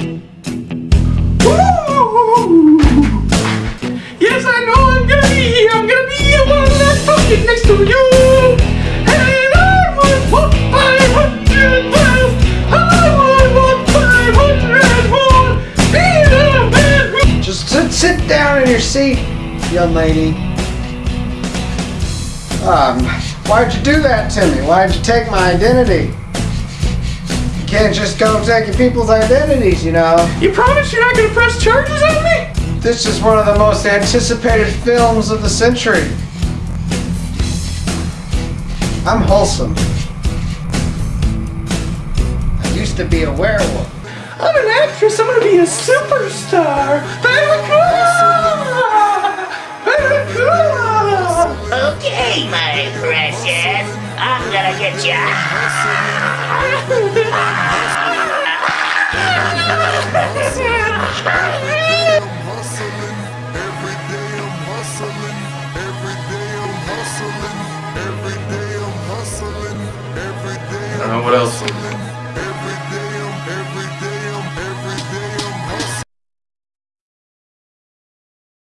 Yes, I know I'm gonna be here. I'm gonna be here while I'm talking next to you. And I would walk 500 miles. I would walk 500 more. Be the man. Just sit, sit down in your seat, young lady. Um, why'd you do that to me? Why'd you take my identity? You can't just go taking people's identities, you know. You promise you're not gonna press charges on me? This is one of the most anticipated films of the century. I'm wholesome. I used to be a werewolf. I'm an actress. I'm gonna be a superstar. Barracuda! Barracuda! Okay, my precious. I'm gonna get you. I don't know what else.